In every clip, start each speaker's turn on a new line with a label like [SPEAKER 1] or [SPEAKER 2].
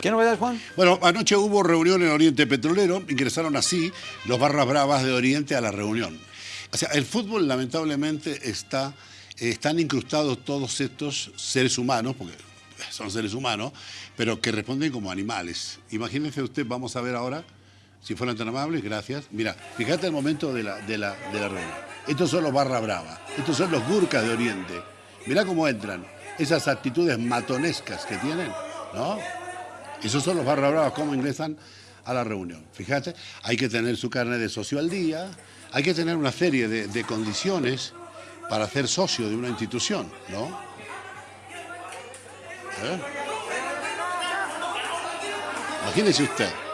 [SPEAKER 1] ¿Qué novedades, Juan?
[SPEAKER 2] Bueno, anoche hubo reunión en Oriente Petrolero, ingresaron así los barras bravas de Oriente a la reunión. O sea, el fútbol lamentablemente está, están incrustados todos estos seres humanos, porque son seres humanos, pero que responden como animales. Imagínense usted, vamos a ver ahora, si fueran tan amables, gracias. Mira, fíjate el momento de la, de la, de la reunión. Estos son los barra bravas, estos son los gurkas de Oriente. Mirá cómo entran, esas actitudes matonescas que tienen, ¿no? Esos son los barra bravas, cómo ingresan a la reunión. Fíjate, hay que tener su carne de socio al día, hay que tener una serie de, condiciones para ser socio de una institución, ¿no? ¿Eh? Imagínese usted.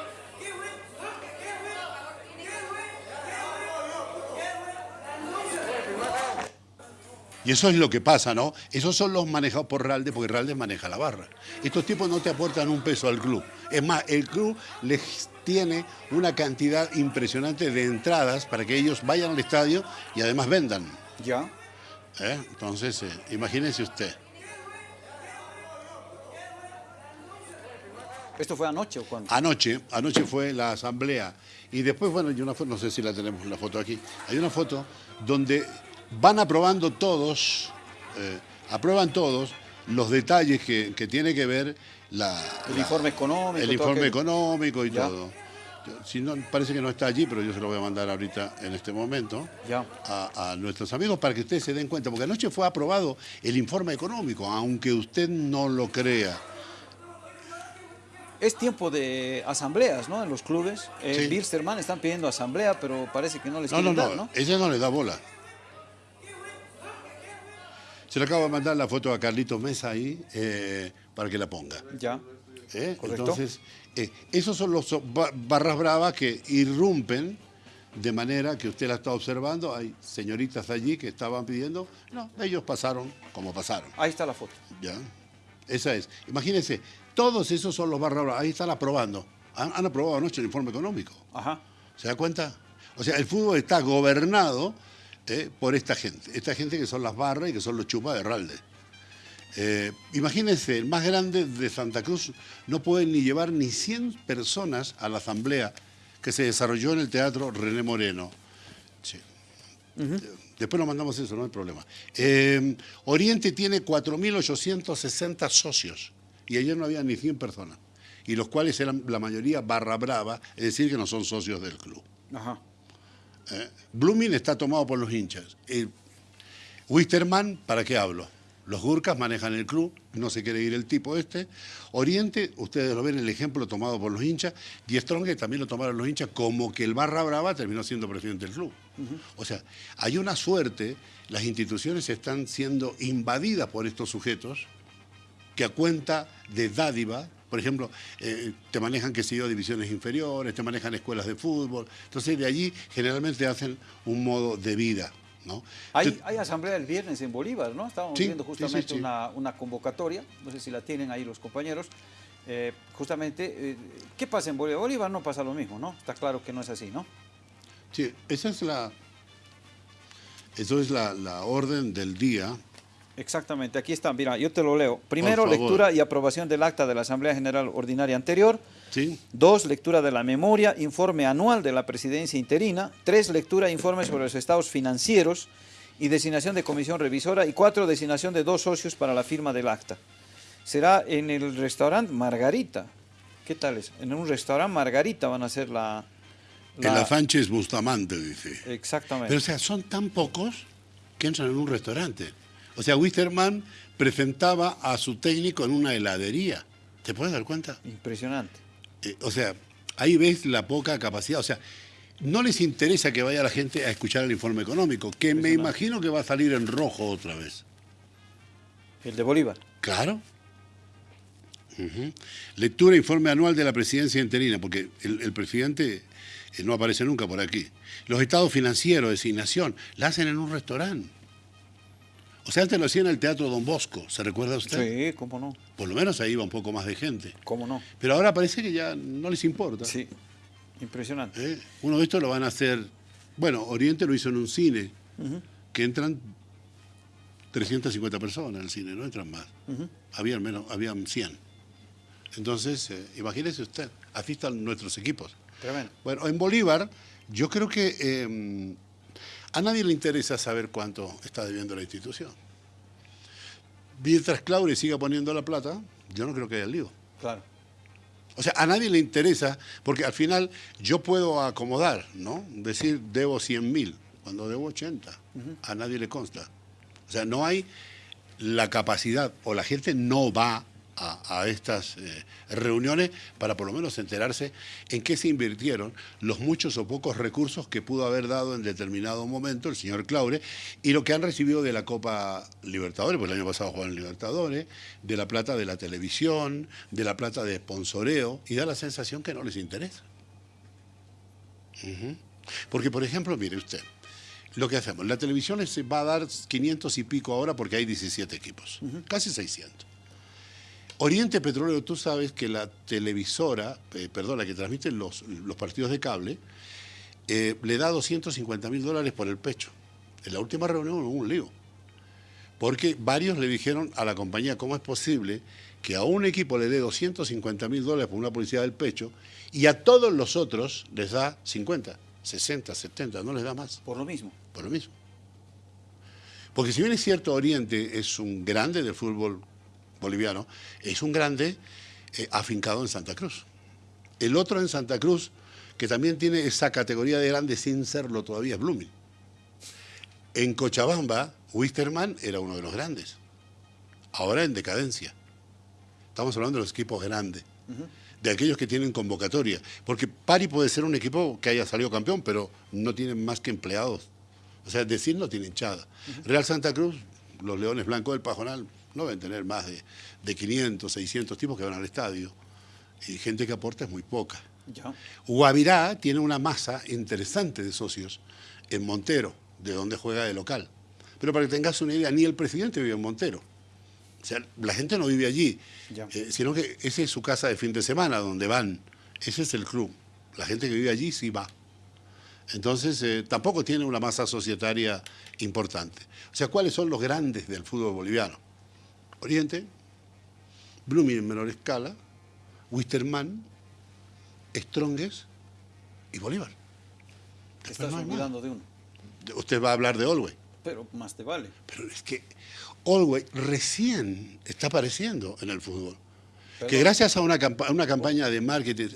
[SPEAKER 2] Y eso es lo que pasa, ¿no? Esos son los manejados por Ralde, porque Ralde maneja la barra. Estos tipos no te aportan un peso al club. Es más, el club les tiene una cantidad impresionante de entradas para que ellos vayan al estadio y además vendan.
[SPEAKER 1] Ya.
[SPEAKER 2] ¿Eh? Entonces, eh, imagínense usted.
[SPEAKER 1] ¿Esto fue anoche o cuándo?
[SPEAKER 2] Anoche, anoche fue la asamblea. Y después, bueno, hay una foto, no sé si la tenemos la foto aquí. Hay una foto donde van aprobando todos, eh, aprueban todos los detalles que, tiene que ver la,
[SPEAKER 1] el informe económico.
[SPEAKER 2] El informe económico y todo. Si no, parece que no está allí, pero yo se lo voy a mandar ahorita en este momento
[SPEAKER 1] ya.
[SPEAKER 2] A, a, nuestros amigos para que ustedes se den cuenta, porque anoche fue aprobado el informe económico, aunque usted no lo crea.
[SPEAKER 1] Es tiempo de asambleas, ¿no? En los clubes. Eh, Bilsterman están pidiendo asamblea, pero parece que no les quieren
[SPEAKER 2] no,
[SPEAKER 1] no,
[SPEAKER 2] no, Ella no le da bola. Se le acabo de mandar la foto a Carlitos Mesa ahí eh, para que la ponga.
[SPEAKER 1] Ya.
[SPEAKER 2] ¿Eh? Entonces, eh, esos son los barras bravas que irrumpen de manera que usted la está observando. Hay señoritas allí que estaban pidiendo. No, ellos pasaron como pasaron.
[SPEAKER 1] Ahí está la foto.
[SPEAKER 2] Ya. Esa es. Imagínense, todos esos son los barras bravas. Ahí están aprobando. Han, han aprobado anoche el informe económico.
[SPEAKER 1] Ajá.
[SPEAKER 2] ¿Se da cuenta? O sea, el fútbol está gobernado eh, por esta gente. Esta gente que son las barras y que son los chupas de Ralde. Eh, imagínense, el más grande de Santa Cruz no puede ni llevar ni 100 personas a la asamblea que se desarrolló en el Teatro René Moreno. Después nos mandamos eso, no hay problema. Eh, Oriente tiene 4.860 socios y ayer no había ni 100 personas, y los cuales eran la mayoría barra brava, es decir, que no son socios del club.
[SPEAKER 1] Ajá.
[SPEAKER 2] Eh, Blooming está tomado por los hinchas. Wisterman, ¿para qué hablo? Los Gurkas manejan el club, no se quiere ir el tipo este. Oriente, ustedes lo ven el ejemplo tomado por los hinchas. Y Strong también lo tomaron los hinchas, como que el Barra Brava terminó siendo presidente del club. O sea, hay una suerte, las instituciones están siendo invadidas por estos sujetos que a cuenta de dádiva por ejemplo, eh, te manejan, qué sé yo, divisiones inferiores, te manejan escuelas de fútbol. Entonces, de allí generalmente hacen un modo de vida. ¿no?
[SPEAKER 1] Hay, asamblea el viernes en Bolívar, ¿no? Estábamos viendo justamente una, convocatoria, no sé si la tienen ahí los compañeros. Eh, justamente, eh, ¿qué pasa en Bolívar? Bolívar no pasa lo mismo, ¿no? Está claro que no es así, ¿no?
[SPEAKER 2] Sí, esa es la, eso es la, la orden del día
[SPEAKER 1] Exactamente, aquí está, mira, yo te lo leo. Primero, lectura y aprobación del acta de la Asamblea General Ordinaria anterior.
[SPEAKER 2] Sí.
[SPEAKER 1] Dos, lectura de la memoria, informe anual de la presidencia interina. Tres, lectura e informe sobre los estados financieros y designación de comisión revisora. Y cuatro, designación de dos socios para la firma del acta. Será en el restaurante Margarita. ¿Qué tal es? En un restaurante Margarita van a hacer la...
[SPEAKER 2] la... En la Sánchez Bustamante, dice.
[SPEAKER 1] Exactamente.
[SPEAKER 2] Pero o sea, son tan pocos que entran en un restaurante. O sea, Wisterman presentaba a su técnico en una heladería. ¿Te puedes dar cuenta?
[SPEAKER 1] Impresionante.
[SPEAKER 2] Eh, o sea, ahí ves la poca capacidad. O sea, no les interesa que vaya la gente a escuchar el informe económico, que me imagino que va a salir en rojo otra vez.
[SPEAKER 1] ¿El de Bolívar?
[SPEAKER 2] Claro. Lectura e informe anual de la presidencia interina, porque el, presidente eh, no aparece nunca por aquí. Los estados financieros, designación, la hacen en un restaurante. O sea, antes lo hacían en el Teatro Don Bosco, ¿se recuerda usted?
[SPEAKER 1] Sí, cómo no.
[SPEAKER 2] Por lo menos ahí iba un poco más de gente.
[SPEAKER 1] ¿Cómo no?
[SPEAKER 2] Pero ahora parece que ya no les importa.
[SPEAKER 1] Sí, impresionante.
[SPEAKER 2] ¿Eh? Uno de estos lo van a hacer... Bueno, Oriente lo hizo en un cine, que entran 350 personas en el cine, no entran más. Habían menos, habían 100. Entonces, eh, imagínese usted, así están nuestros equipos.
[SPEAKER 1] Tremendo.
[SPEAKER 2] Bueno, en Bolívar, yo creo que eh, a nadie le interesa saber cuánto está debiendo la institución. Mientras Claure siga poniendo la plata, yo no creo que haya lío.
[SPEAKER 1] Claro.
[SPEAKER 2] O sea, a nadie le interesa, porque al final yo puedo acomodar, ¿no? Decir, debo 100 mil, cuando debo 80. A nadie le consta. O sea, no hay la capacidad, o la gente no va a, a estas eh, reuniones para por lo menos enterarse en qué se invirtieron los muchos o pocos recursos que pudo haber dado en determinado momento el señor Claure y lo que han recibido de la Copa Libertadores, pues el año pasado jugaron Libertadores, de la plata de la televisión, de la plata de sponsoreo, y da la sensación que no les interesa. Porque, por ejemplo, mire usted, lo que hacemos, la televisión se va a dar 500 y pico ahora porque hay 17 equipos, casi 600. Oriente Petrolero, tú sabes que la televisora, eh, perdón, la que transmite los, los partidos de cable, eh, le da 250 mil dólares por el pecho. En la última reunión hubo un lío. Porque varios le dijeron a la compañía cómo es posible que a un equipo le dé 250 mil dólares por una publicidad del pecho y a todos los otros les da 50, 60, 70, no les da más,
[SPEAKER 1] Por lo mismo.
[SPEAKER 2] por lo mismo. Porque si bien es cierto, Oriente es un grande del fútbol boliviano, es un grande eh, afincado en Santa Cruz. El otro en Santa Cruz, que también tiene esa categoría de grande sin serlo todavía, es Blooming. En Cochabamba, Wisterman era uno de los grandes. Ahora en decadencia. Estamos hablando de los equipos grandes, de aquellos que tienen convocatoria. Porque Pari puede ser un equipo que haya salido campeón, pero no tienen más que empleados. O sea, decir, no tiene hinchada. Real Santa Cruz, los Leones Blancos del Pajonal, no deben tener más de, de 500, 600 tipos que van al estadio. Y gente que aporta es muy poca.
[SPEAKER 1] Ya.
[SPEAKER 2] Guavirá tiene una masa interesante de socios en Montero, de donde juega de local. Pero para que tengas una idea, ni el presidente vive en Montero. O sea, la gente no vive allí, eh, sino que esa es su casa de fin de semana, donde van. Ese es el club. La gente que vive allí sí va. Entonces, eh, tampoco tiene una masa societaria importante. O sea, ¿cuáles son los grandes del fútbol boliviano? Oriente, Blooming en menor escala, Wisterman, Strongest y Bolívar.
[SPEAKER 1] Te estás olvidando de uno.
[SPEAKER 2] Usted va a hablar de Olwey,
[SPEAKER 1] Pero más te vale.
[SPEAKER 2] pero es que Olwey recién está apareciendo en el fútbol. Que gracias a una, campa- a una campaña de marketing,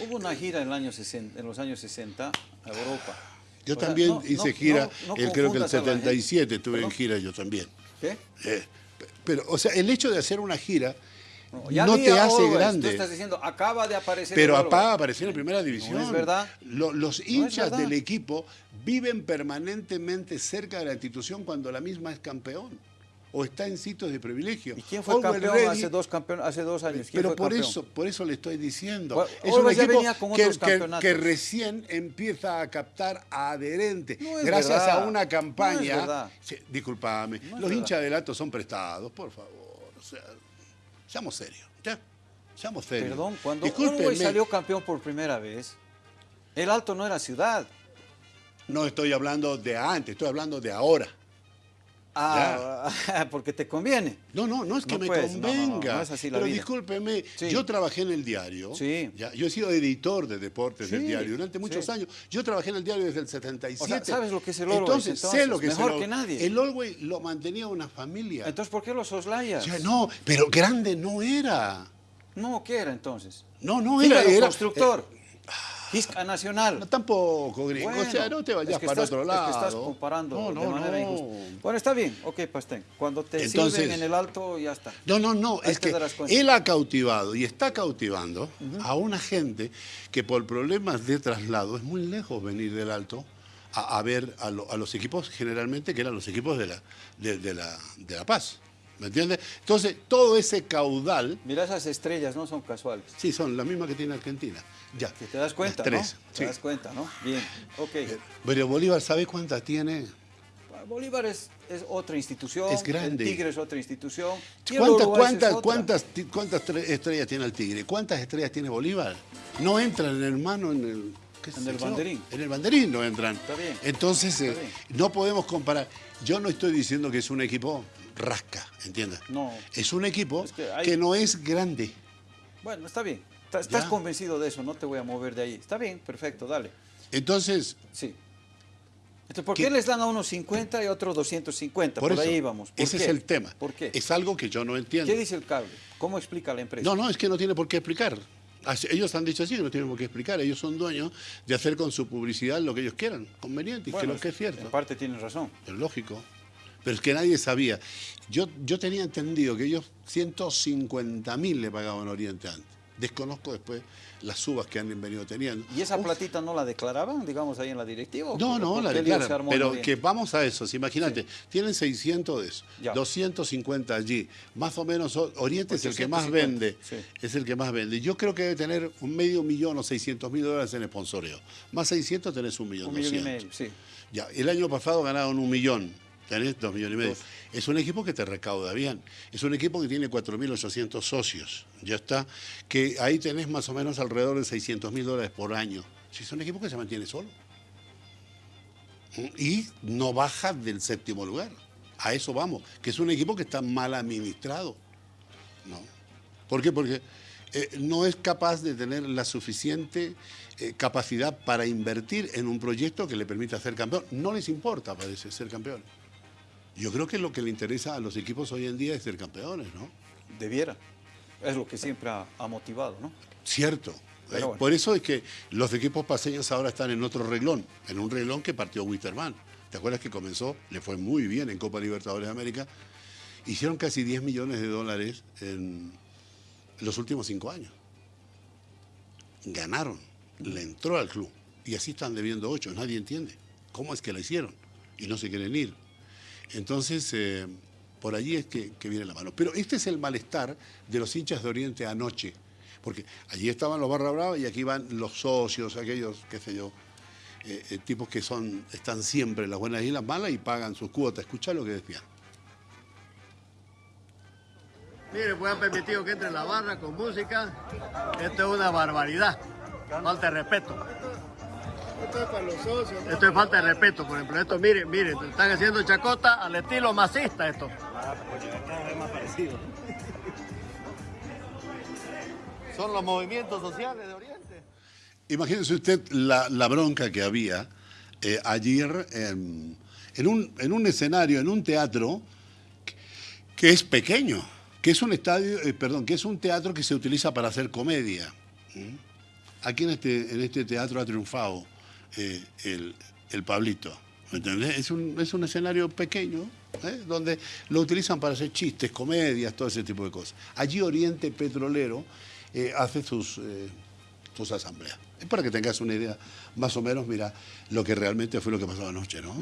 [SPEAKER 1] Hubo una gira en, el año 60 en los años 60 a Europa.
[SPEAKER 2] yo
[SPEAKER 1] O sea,
[SPEAKER 2] también
[SPEAKER 1] no-
[SPEAKER 2] hice
[SPEAKER 1] no-
[SPEAKER 2] gira,
[SPEAKER 1] no-
[SPEAKER 2] el- creo que el
[SPEAKER 1] confundas a la gente.
[SPEAKER 2] 77 estuve en gira yo también.
[SPEAKER 1] ¿Qué?
[SPEAKER 2] Eh, pero, o sea, el hecho de hacer una gira
[SPEAKER 1] No, ya
[SPEAKER 2] no
[SPEAKER 1] vi
[SPEAKER 2] te hace grande.
[SPEAKER 1] Tú estás diciendo, acaba de aparecer.
[SPEAKER 2] Pero
[SPEAKER 1] el Always.
[SPEAKER 2] APA apareció en primera división.
[SPEAKER 1] No es verdad.
[SPEAKER 2] Lo- los hinchas
[SPEAKER 1] verdad.
[SPEAKER 2] del equipo viven permanentemente cerca de la institución cuando la misma es campeón o está en sitios de privilegio.
[SPEAKER 1] ¿Y quién fue campeón hace dos, campeón, hace dos años? ¿Quién
[SPEAKER 2] Pero
[SPEAKER 1] fue
[SPEAKER 2] por
[SPEAKER 1] campeón?
[SPEAKER 2] eso, por eso le estoy diciendo.
[SPEAKER 1] Bueno,
[SPEAKER 2] es un
[SPEAKER 1] Always ya
[SPEAKER 2] equipo
[SPEAKER 1] venía con
[SPEAKER 2] que,
[SPEAKER 1] otros
[SPEAKER 2] que-
[SPEAKER 1] campeonatos.
[SPEAKER 2] que recién empieza a captar a adherentes.
[SPEAKER 1] No
[SPEAKER 2] gracias
[SPEAKER 1] verdad.
[SPEAKER 2] a una campaña. disculpame,
[SPEAKER 1] No
[SPEAKER 2] los hinchas del alto son prestados, por favor. O sea, seamos serios. ¿ya? Seamos serios.
[SPEAKER 1] Perdón, cuando Uruguay salió campeón por primera vez, el Alto no era ciudad.
[SPEAKER 2] No estoy hablando de antes, estoy hablando de ahora.
[SPEAKER 1] Ah, porque te conviene.
[SPEAKER 2] No, no, no es que
[SPEAKER 1] No,
[SPEAKER 2] me
[SPEAKER 1] no, no, no,
[SPEAKER 2] convenga.
[SPEAKER 1] no es así la
[SPEAKER 2] pero
[SPEAKER 1] vida.
[SPEAKER 2] discúlpeme,
[SPEAKER 1] Sí.
[SPEAKER 2] yo trabajé en el diario.
[SPEAKER 1] Sí.
[SPEAKER 2] ya, yo he sido editor de deportes del diario durante muchos
[SPEAKER 1] sí.
[SPEAKER 2] años. Yo trabajé en el diario desde el 77.
[SPEAKER 1] O sea, ¿sabes lo que es el Always,
[SPEAKER 2] Entonces, sé lo que es
[SPEAKER 1] Mejor
[SPEAKER 2] el
[SPEAKER 1] que
[SPEAKER 2] Always.
[SPEAKER 1] nadie.
[SPEAKER 2] El Always lo mantenía una familia.
[SPEAKER 1] Entonces, ¿por qué los soslayas?
[SPEAKER 2] Ya, no, pero grande no era.
[SPEAKER 1] No, ¿qué era entonces?
[SPEAKER 2] No, no era.
[SPEAKER 1] Fígaro
[SPEAKER 2] era
[SPEAKER 1] constructor. Gisca Nacional.
[SPEAKER 2] No, tampoco, gringo. o sea, no te vayas
[SPEAKER 1] es que
[SPEAKER 2] para
[SPEAKER 1] estás-
[SPEAKER 2] otro lado.
[SPEAKER 1] Es que estás comparando
[SPEAKER 2] No, no,
[SPEAKER 1] de manera
[SPEAKER 2] no.
[SPEAKER 1] injusta. Bueno, está bien, ok, Pastén. Cuando te
[SPEAKER 2] Entonces-
[SPEAKER 1] sirven en el alto, ya está.
[SPEAKER 2] No, no, no,
[SPEAKER 1] Ahí
[SPEAKER 2] es que él ha cautivado y está cautivando a una gente que por problemas de traslado es muy lejos venir del alto a, a ver a, lo- a los equipos generalmente que eran los equipos de la, de, de la, de la Paz. ¿Me entiendes? Entonces, todo ese caudal,
[SPEAKER 1] Mira, esas estrellas no son casuales.
[SPEAKER 2] sí, son las mismas que tiene Argentina. Ya.
[SPEAKER 1] Que te das cuenta,
[SPEAKER 2] tres,
[SPEAKER 1] ¿no?
[SPEAKER 2] sí.
[SPEAKER 1] Te das cuenta, ¿no? Bien, ok.
[SPEAKER 2] Pero Bolívar, ¿sabe cuántas tiene?
[SPEAKER 1] Bolívar es, es otra institución.
[SPEAKER 2] Es grande.
[SPEAKER 1] El Tigre es otra institución.
[SPEAKER 2] ¿Cuántas, cuántas,
[SPEAKER 1] otra.
[SPEAKER 2] cuántas, cuántas tre- estrellas tiene el Tigre? ¿Cuántas estrellas tiene Bolívar? No entra en el hermano en el... qué
[SPEAKER 1] En el banderín.
[SPEAKER 2] En el banderín no entran.
[SPEAKER 1] Está bien.
[SPEAKER 2] Entonces, eh,
[SPEAKER 1] Está bien.
[SPEAKER 2] no podemos comparar. Yo no estoy diciendo que es un equipo rasca, ¿entiendes?
[SPEAKER 1] No.
[SPEAKER 2] Es un equipo
[SPEAKER 1] Es que hay-
[SPEAKER 2] que no es grande.
[SPEAKER 1] Bueno, está bien. Está- Estás
[SPEAKER 2] Ya.
[SPEAKER 1] convencido de eso, no te voy a mover de ahí. Está bien, perfecto, dale.
[SPEAKER 2] Entonces,
[SPEAKER 1] Sí. Entonces, ¿por
[SPEAKER 2] ¿Qué?
[SPEAKER 1] qué les dan a unos 50 y a otros 250?
[SPEAKER 2] por,
[SPEAKER 1] Por,
[SPEAKER 2] eso,
[SPEAKER 1] ahí vamos. ¿Por
[SPEAKER 2] ese
[SPEAKER 1] qué?
[SPEAKER 2] es el tema.
[SPEAKER 1] ¿Por qué?
[SPEAKER 2] Es algo que yo no entiendo.
[SPEAKER 1] ¿Qué dice el cable? ¿Cómo explica la empresa?
[SPEAKER 2] No, no, es que no tiene por qué explicar. Ellos han dicho así, no tienen por qué explicar. Ellos son dueños de hacer con su publicidad lo que ellos quieran, conveniente, y que
[SPEAKER 1] Bueno,
[SPEAKER 2] lo que es cierto.
[SPEAKER 1] En parte tienen razón.
[SPEAKER 2] Es lógico. Pero es que nadie sabía. Yo, yo tenía entendido que ellos 150 mil le pagaban a Oriente antes. Desconozco después las subas que han venido teniendo.
[SPEAKER 1] ¿Y esa
[SPEAKER 2] Uf,
[SPEAKER 1] platita no la declaraban, digamos, ahí en la directiva? ¿O
[SPEAKER 2] No, no, la declaran. Pero que vamos a eso, imagínate, tienen 600 de eso,
[SPEAKER 1] Ya.
[SPEAKER 2] 250 allí, más o menos Oriente es el que más
[SPEAKER 1] 850,
[SPEAKER 2] vende,
[SPEAKER 1] sí.
[SPEAKER 2] es el que más vende. Yo creo que debe tener un medio millón o 600 mil dólares en sponsoreo. Más 600 tenés un millón
[SPEAKER 1] Un millón y
[SPEAKER 2] 200.
[SPEAKER 1] medio, sí.
[SPEAKER 2] Ya, el año pasado ganaron un millón, tenés dos millones y medio.
[SPEAKER 1] Dos.
[SPEAKER 2] Es un equipo que te recauda bien. Es un equipo que tiene 4.800 socios. Ya está. Que ahí tenés más o menos alrededor de 600 mil dólares por año. Si es un equipo que se mantiene solo. Y no baja del séptimo lugar. A eso vamos. Que es un equipo que está mal administrado. ¿no? ¿Por qué? Porque eh, no es capaz de tener la suficiente eh, capacidad para invertir en un proyecto que le permita ser campeón. No les importa, parece, ser campeón. Yo creo que lo que le interesa a los equipos hoy en día es ser campeones, ¿no?
[SPEAKER 1] Debiera. Es lo que siempre ha, ha motivado, ¿no?
[SPEAKER 2] Cierto. Eh,
[SPEAKER 1] bueno.
[SPEAKER 2] Por eso es que los equipos paseños ahora están en otro reglón, en un reglón que partió Wisterman. ¿Te acuerdas que comenzó? Le fue muy bien en Copa Libertadores de América. Hicieron casi 10 millones de dólares en los últimos cinco años. Ganaron, le entró al club. Y así están debiendo 8. Nadie entiende cómo es que la hicieron y no se quieren ir. Entonces, eh, por allí es que, viene la mano. Pero este es el malestar de los hinchas de Oriente anoche. Porque allí estaban los barra brava y aquí van los socios, aquellos, qué sé yo, eh, eh, tipos que son, están siempre en las buenas y las malas y pagan sus cuotas. Escucha lo que decían.
[SPEAKER 3] Mire, pues han permitido que entre la barra con música. Esto es una barbaridad. Falta respeto.
[SPEAKER 4] Esto es para los socios.
[SPEAKER 3] Esto es falta de respeto, por ejemplo. Esto, mire, mire, están haciendo chacota al estilo masista esto. Son los movimientos sociales de Oriente.
[SPEAKER 2] Imagínense usted la, la bronca que había eh, ayer en, en un, en un escenario, en un teatro que, que es pequeño, que es un estadio, eh, perdón, que es un teatro que se utiliza para hacer comedia. ¿Mm? Aquí en este, en este teatro ha triunfado eh, el, el Pablito. ¿Me entendés? Es un, es un escenario pequeño, ¿eh? donde lo utilizan para hacer chistes, comedias, todo ese tipo de cosas. Allí Oriente Petrolero eh, hace sus, sus asambleas. Es para que tengas una idea, más o menos, mira, lo que realmente fue lo que pasó anoche, ¿no?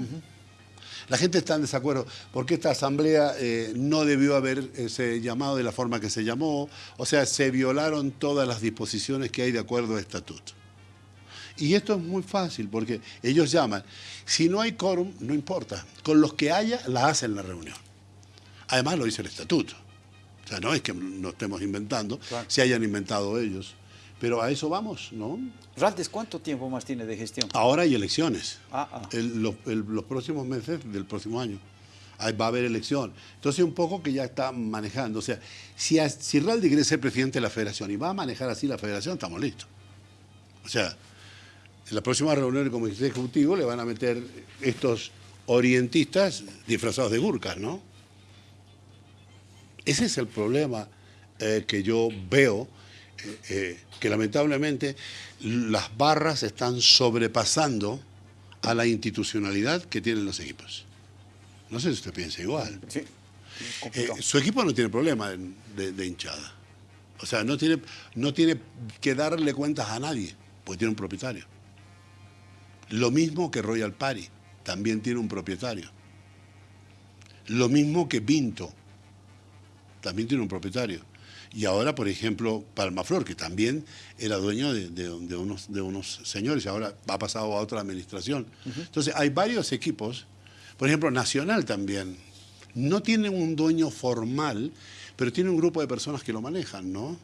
[SPEAKER 2] La gente está en desacuerdo porque esta asamblea eh, no debió haber ese llamado de la forma que se llamó, o sea, se violaron todas las disposiciones que hay de acuerdo al estatuto. Y esto es muy fácil porque ellos llaman, si no hay quórum, no importa, con los que haya, la hacen la reunión. Además lo dice el estatuto. O sea, no es que no estemos inventando,
[SPEAKER 1] Claro.
[SPEAKER 2] se hayan inventado ellos. Pero a eso vamos, ¿no?
[SPEAKER 1] Raldes, ¿cuánto tiempo más tiene de gestión?
[SPEAKER 2] Ahora hay elecciones.
[SPEAKER 1] Ah, ah.
[SPEAKER 2] El- los, el- los próximos meses del próximo año. Va a haber elección. Entonces, un poco que ya está manejando. O sea, si, a- si Raldi quiere ser presidente de la federación y va a manejar así la federación, estamos listos. O sea, en la próxima reunión del comité ejecutivo le van a meter estos orientistas disfrazados de gurkas, ¿no? Ese es el problema eh, que yo veo, eh, eh, que lamentablemente las barras están sobrepasando a la institucionalidad que tienen los equipos. No sé si usted piensa igual.
[SPEAKER 1] Sí.
[SPEAKER 2] su equipo no tiene problema de, de- de hinchada. O sea, no tiene, no tiene que darle cuentas a nadie, porque tiene un propietario. Lo mismo que Royal Party, también tiene un propietario. Lo mismo que Pinto, también tiene un propietario. Y ahora, por ejemplo, Palmaflor, que también era dueño de, de- de unos, de unos señores y ahora ha pasado a otra administración. Entonces, hay varios equipos, por ejemplo, Nacional también, no tiene un dueño formal, pero tiene un grupo de personas que lo manejan, ¿no?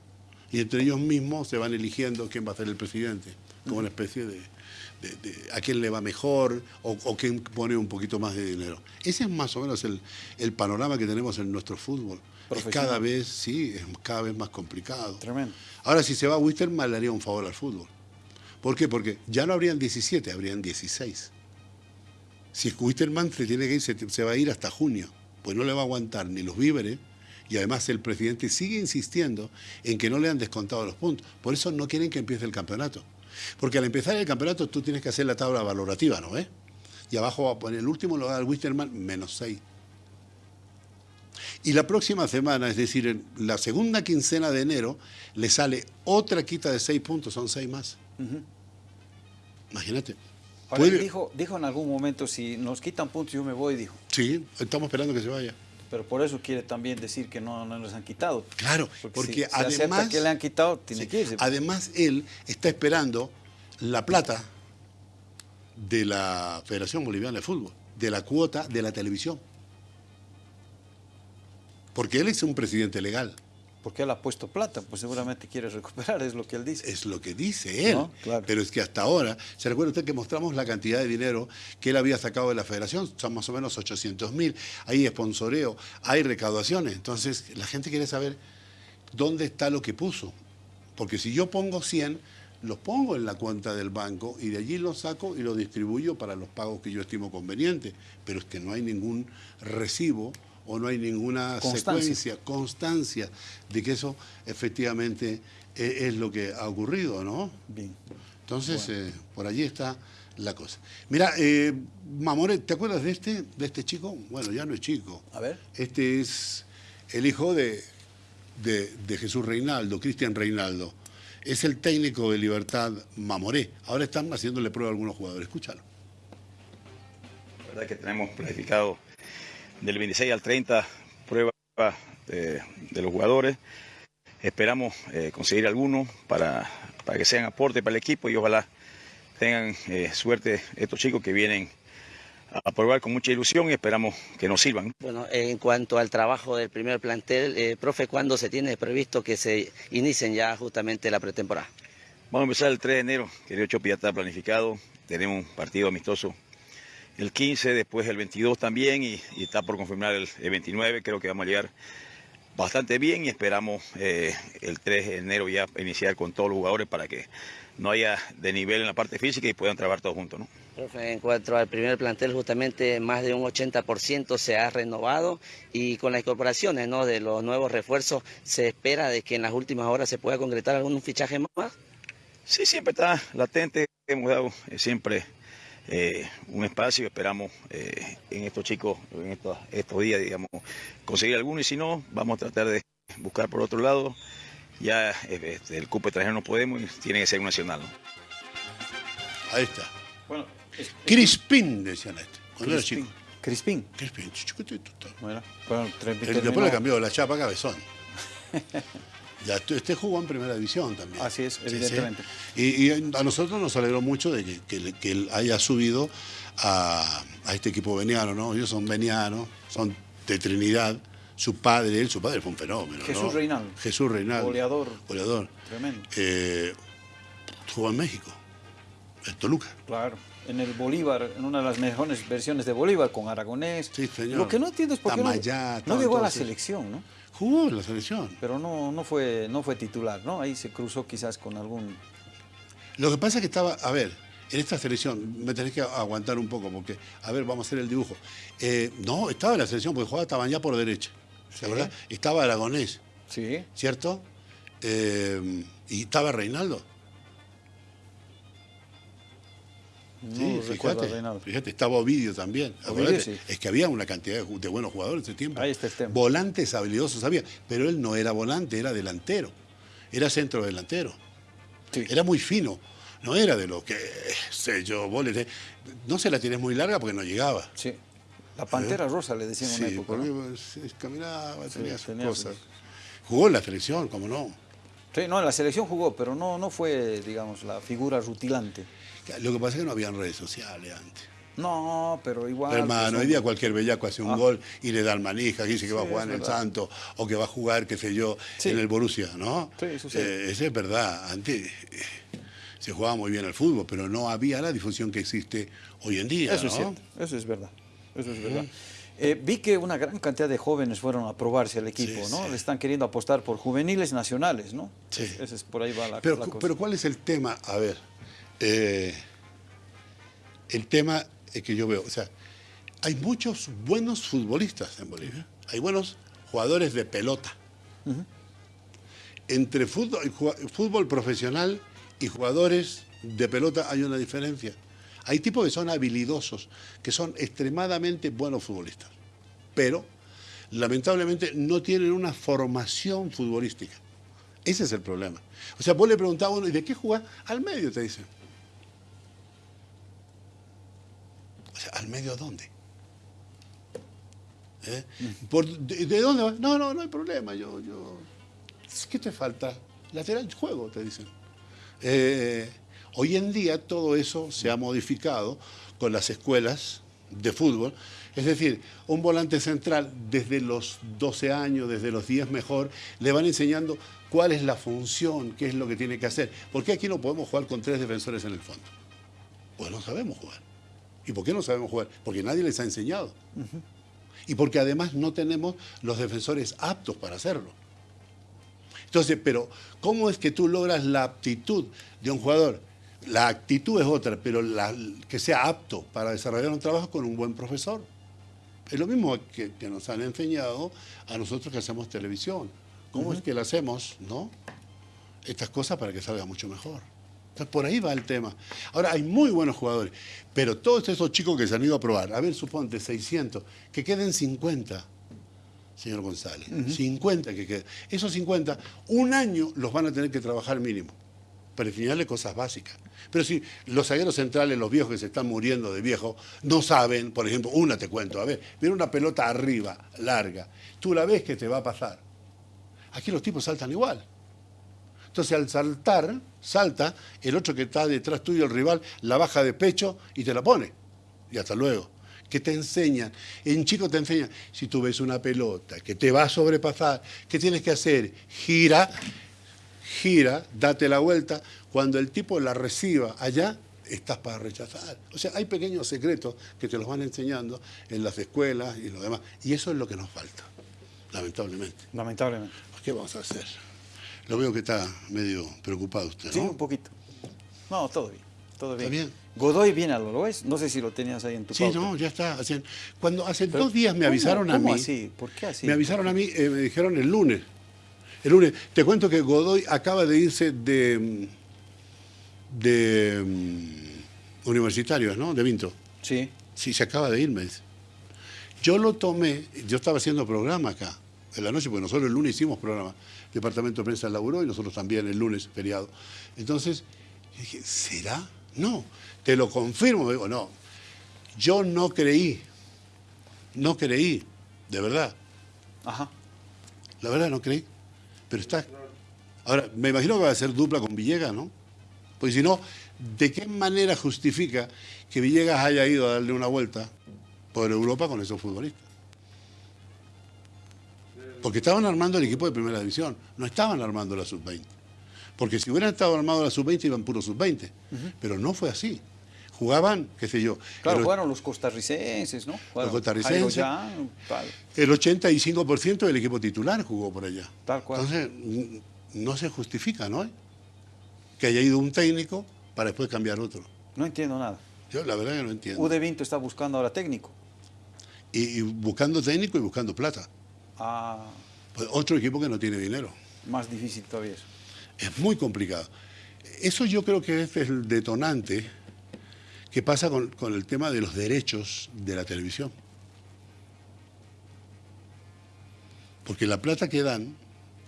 [SPEAKER 2] y entre ellos mismos se van eligiendo quién va a ser el presidente, como una especie de, de- de a quién le va mejor o, o quién pone un poquito más de dinero. Ese es más o menos el, el panorama que tenemos en nuestro fútbol. Es cada vez, sí, es cada vez más complicado.
[SPEAKER 1] Tremendo.
[SPEAKER 2] Ahora, si se va a Wisterman, le haría un favor al fútbol. ¿Por qué? Porque ya no habrían 17, habrían 16. Si Wisterman se tiene que ir, se, se va a ir hasta junio, pues no le va a aguantar ni los víveres, y además el presidente sigue insistiendo en que no le han descontado los puntos. Por eso no quieren que empiece el campeonato. Porque al empezar el campeonato tú tienes que hacer la tabla valorativa, ¿no ves? Y abajo va a poner el último lugar al Wisterman, menos 6. Y la próxima semana, es decir, en la segunda quincena de enero, le sale otra quita de 6 puntos, son 6 más. Imagínate.
[SPEAKER 1] Ahora,
[SPEAKER 2] Puede-
[SPEAKER 1] dijo, dijo en algún momento, si nos quitan puntos yo me voy, dijo.
[SPEAKER 2] Sí, estamos esperando que se vaya.
[SPEAKER 1] Pero por eso quiere también decir que no, no les han quitado.
[SPEAKER 2] Claro,
[SPEAKER 1] Porque,
[SPEAKER 2] porque
[SPEAKER 1] si se
[SPEAKER 2] además-
[SPEAKER 1] que le han quitado, tiene
[SPEAKER 2] Sí.
[SPEAKER 1] que irse.
[SPEAKER 2] Además, él está esperando la plata de la Federación Boliviana de Fútbol, de la cuota de la televisión. Porque él es un presidente legal,
[SPEAKER 1] Porque él ha puesto plata, pues seguramente quiere recuperar, es lo que él dice.
[SPEAKER 2] es lo que dice él.
[SPEAKER 1] No, claro.
[SPEAKER 2] Pero es que hasta ahora, ¿se recuerda usted que mostramos la cantidad de dinero que él había sacado de la federación? Son más o menos 800 mil. Hay sponsoreo, hay recaudaciones. Entonces, la gente quiere saber dónde está lo que puso. Porque si yo pongo 100, los pongo en la cuenta del banco y de allí los saco y los distribuyo para los pagos que yo estimo conveniente. Pero es que no hay ningún recibo o no hay ninguna
[SPEAKER 1] Constancia.
[SPEAKER 2] secuencia, constancia de que eso efectivamente eh, es lo que ha ocurrido, ¿no?
[SPEAKER 1] Bien.
[SPEAKER 2] Entonces, eh, por allí está la cosa. Mira, eh, Mamore, ¿te acuerdas de este, de este chico? Bueno, ya no es chico.
[SPEAKER 1] A ver.
[SPEAKER 2] Este es el hijo de, de, de Jesús Reinaldo, Cristian Reinaldo. Es el técnico de Libertad Mamoré. Ahora están haciéndole prueba a algunos jugadores. Escúchalo.
[SPEAKER 5] La verdad que tenemos planificado del 26 al 30 pruebas de, de los jugadores. Esperamos eh, conseguir algunos para, para que sean aporte para el equipo y ojalá tengan eh, suerte estos chicos que vienen a probar con mucha ilusión y esperamos que nos sirvan.
[SPEAKER 6] Bueno, en cuanto al trabajo del primer plantel, eh, profe, ¿cuándo se tiene previsto que se inicien ya justamente la pretemporada?
[SPEAKER 5] Vamos a empezar el 3 de enero, querido Chopi, ya está planificado. Tenemos un partido amistoso el 15, después el 22 también y, y está por confirmar el, el 29. Creo que vamos a llegar bastante bien y esperamos eh, el 3 de enero ya iniciar con todos los jugadores para que no haya de nivel en la parte física y puedan trabajar todos juntos. ¿no?
[SPEAKER 6] Profe, en cuanto al primer plantel, justamente más de un 80% se ha renovado y con las incorporaciones ¿no? de los nuevos refuerzos, ¿se espera de que en las últimas horas se pueda concretar algún fichaje más?
[SPEAKER 5] Sí, siempre está latente. Hemos dado eh, siempre eh, un espacio. Esperamos eh, en estos chicos, en estos, estos días, digamos, conseguir alguno. Y si no, vamos a tratar de buscar por otro lado. Ya eh, este, el cupo extranjero no podemos y tiene que ser un nacional. ¿no?
[SPEAKER 2] Ahí está.
[SPEAKER 1] Bueno, es-
[SPEAKER 2] Crispín, decían este. Cuando era chico.
[SPEAKER 1] Crispín.
[SPEAKER 2] Crispín, chiquitito.
[SPEAKER 1] Bueno, bueno, tre-
[SPEAKER 2] Él
[SPEAKER 1] terminó-
[SPEAKER 2] después le cambió la chapa a cabezón. Ya, este este jugó en primera división también.
[SPEAKER 1] Así es, evidentemente.
[SPEAKER 2] sí. Y, y a nosotros nos alegró mucho de que, que él haya subido a, a este equipo veniano, ¿no? Ellos son venianos, son de Trinidad. Su padre, él, su padre fue un fenómeno.
[SPEAKER 1] Jesús
[SPEAKER 2] ¿no?
[SPEAKER 1] Reinaldo.
[SPEAKER 2] Jesús Reinaldo.
[SPEAKER 1] Goleador.
[SPEAKER 2] Goleador.
[SPEAKER 1] Tremendo.
[SPEAKER 2] Eh, jugó en México, en Toluca.
[SPEAKER 1] Claro. En el Bolívar, en una de las mejores versiones de Bolívar, con Aragonés.
[SPEAKER 2] Sí, señor.
[SPEAKER 1] Lo que no entiendo es por qué no-
[SPEAKER 2] Tamayá,
[SPEAKER 1] no, llegó a la selección, ¿no?
[SPEAKER 2] Jugó en la selección.
[SPEAKER 1] Pero no, no, fue, no fue titular, ¿no? Ahí se cruzó quizás con algún...
[SPEAKER 2] Lo que pasa es que estaba, a ver, en esta selección, me tenés que aguantar un poco, porque, a ver, vamos a hacer el dibujo. Eh, no, estaba en la selección porque jugaba Tabañá por derecha. ¿Se acuerda? Estaba Aragonés,
[SPEAKER 1] Sí.
[SPEAKER 2] ¿cierto? Eh, y estaba Reinaldo.
[SPEAKER 1] No
[SPEAKER 2] Sí, fíjate, fíjate, estaba Ovidio también.
[SPEAKER 1] Ovidio, sí.
[SPEAKER 2] Es que había una cantidad de, buenos jugadores en ese tiempo.
[SPEAKER 1] Ahí está el tema.
[SPEAKER 2] Volantes habilidosos había, pero él no era volante, era delantero. Era centro delantero.
[SPEAKER 1] Sí.
[SPEAKER 2] Era muy fino. No era de lo que, sé yo, vos le No se la tienes muy larga porque no llegaba.
[SPEAKER 1] Sí. La Pantera Rosa le decían en una época, ¿no?
[SPEAKER 2] pues, caminaba, tenía sus
[SPEAKER 1] tenía
[SPEAKER 2] cosas.
[SPEAKER 1] sus-
[SPEAKER 2] Jugó en la selección, como no.
[SPEAKER 1] Sí, no, en la selección jugó, pero no, no fue, digamos, la figura rutilante.
[SPEAKER 2] Lo que pasa es que no habían redes sociales antes.
[SPEAKER 1] No, pero igual.
[SPEAKER 2] Hermano,
[SPEAKER 1] pues,
[SPEAKER 2] hoy día cualquier bellaco hace un
[SPEAKER 1] Ah.
[SPEAKER 2] gol y le da al manija, dice que va a
[SPEAKER 1] Sí,
[SPEAKER 2] jugar en el. Santo o que va a jugar, qué sé yo,
[SPEAKER 1] Sí.
[SPEAKER 2] en el Borussia, ¿no?
[SPEAKER 1] Sí, sucede.
[SPEAKER 2] Eh, eso es verdad. Antes eh, se jugaba muy bien al fútbol, pero no había la difusión que existe hoy en día,
[SPEAKER 1] Eso
[SPEAKER 2] ¿no?
[SPEAKER 1] es cierto, eso es verdad. Eso es verdad. Eh, vi que una gran cantidad de jóvenes fueron a probarse al equipo,
[SPEAKER 2] Sí,
[SPEAKER 1] ¿no?
[SPEAKER 2] sí.
[SPEAKER 1] Le están queriendo apostar por juveniles nacionales, ¿no?
[SPEAKER 2] Sí.
[SPEAKER 1] Es- ese es por ahí va la,
[SPEAKER 2] Pero,
[SPEAKER 1] la cosa.
[SPEAKER 2] pero ¿cuál es el tema? A ver, eh, el tema que yo veo, o sea, hay muchos buenos futbolistas en Bolivia, hay buenos jugadores de pelota. Entre fútbol, profesional y jugadores de pelota hay una diferencia. Hay tipos que son habilidosos, que son extremadamente buenos futbolistas, pero lamentablemente no tienen una formación futbolística. Ese es el problema. O sea, vos le preguntás a uno, ¿y de qué jugás? Al medio, te dicen. O sea, ¿al medio dónde? ¿Eh? De dónde vas? No, no, no hay problema. Yo, yo... ¿Qué te falta? Lateral juego, te dicen. Eh, hoy en día todo eso se ha modificado con las escuelas de fútbol. Es decir, un volante central desde los 12 años, desde los 10 mejor, le van enseñando cuál es la función, qué es lo que tiene que hacer. ¿Por qué aquí no podemos jugar con tres defensores en el fondo? Pues no sabemos jugar. ¿Y por qué no sabemos jugar? Porque nadie les ha enseñado. Y porque además no tenemos los defensores aptos para hacerlo. Entonces, pero ¿cómo es que tú logras la aptitud de un jugador? La actitud es otra, pero la- que sea apto para desarrollar un trabajo con un buen profesor. Es lo mismo que, que nos han enseñado a nosotros que hacemos televisión. ¿Cómo es que lo hacemos, no? Estas cosas para que salga mucho mejor. Entonces, por ahí va el tema. Ahora, hay muy buenos jugadores, pero todos esos chicos que se han ido a probar, a ver, suponte 600, que queden 50, señor González. 50 que queden. Esos 50, un año los van a tener que trabajar mínimo, para enseñarle cosas básicas. Pero si los zagueros centrales, los viejos que se están muriendo de viejo, no saben, por ejemplo, una te cuento, a ver, viene una pelota arriba, larga, tú la ves que te va a pasar. Aquí los tipos saltan igual. Entonces al saltar, salta, el otro que está detrás tuyo, el rival, la baja de pecho y te la pone. Y hasta luego. Que te enseñan, en chico te enseñan, si tú ves una pelota que te va a sobrepasar, ¿qué tienes que hacer? Gira, gira, date la vuelta, cuando el tipo la reciba allá, estás para rechazar. O sea, hay pequeños secretos que te los van enseñando en las escuelas y lo demás. Y eso es lo que nos falta, lamentablemente.
[SPEAKER 1] Lamentablemente.
[SPEAKER 2] ¿Qué vamos a hacer? Lo veo que está medio preocupado usted, ¿no?
[SPEAKER 1] Sí, un poquito. No, todo bien. Todo bien.
[SPEAKER 2] bien.
[SPEAKER 1] Godoy viene a lo es. No sé si lo tenías ahí en tu
[SPEAKER 2] Sí,
[SPEAKER 1] pauta.
[SPEAKER 2] no, ya está. Hacen- Cuando hace
[SPEAKER 1] Pero,
[SPEAKER 2] dos días me
[SPEAKER 1] ¿cómo-
[SPEAKER 2] avisaron a
[SPEAKER 1] cómo
[SPEAKER 2] mí.
[SPEAKER 1] así? ¿Por qué así?
[SPEAKER 2] Me avisaron a mí, eh, me dijeron el lunes. El lunes. Te cuento que Godoy acaba de irse de. de. mm, universitarios, ¿no? De Vinto.
[SPEAKER 1] Sí.
[SPEAKER 2] Sí, se acaba de ir, me dice. Yo lo tomé, yo estaba haciendo programa acá, en la noche, porque nosotros el lunes hicimos programa. El Departamento de Prensa laburó y nosotros también el lunes, feriado. Entonces, yo dije, ¿será? No, te lo confirmo. Digo, no, yo no creí, no creí, de verdad,
[SPEAKER 1] Ajá.
[SPEAKER 2] la verdad no creí, pero está. Ahora, me imagino que va a ser dupla con Villegas, ¿no? Porque si no, ¿de qué manera justifica que Villegas haya ido a darle una vuelta por Europa con esos futbolistas? Porque estaban armando el equipo de primera división, no estaban armando la sub-20. Porque si hubieran estado armando la sub-20 iban puro sub-20. Pero no fue así. Jugaban, qué sé yo,
[SPEAKER 1] Claro,
[SPEAKER 2] el,
[SPEAKER 1] jugaron los costarricenses, ¿no? Jugaron
[SPEAKER 2] costarricenses.
[SPEAKER 1] Tal.
[SPEAKER 2] el 85% del equipo titular jugó por allá.
[SPEAKER 1] Tal cual.
[SPEAKER 2] Entonces, no se justifica, ¿no? Que haya ido un técnico para después cambiar otro.
[SPEAKER 1] No entiendo nada.
[SPEAKER 2] Yo la verdad que no entiendo.
[SPEAKER 1] UD Vinto está buscando ahora técnico.
[SPEAKER 2] Y, y buscando técnico y buscando plata.
[SPEAKER 1] Ah,
[SPEAKER 2] Pues otro equipo que no tiene dinero.
[SPEAKER 1] más difícil todavía eso.
[SPEAKER 2] Es muy complicado. Eso yo creo que es el detonante que pasa con, con el tema de los derechos de la televisión. Porque la plata que dan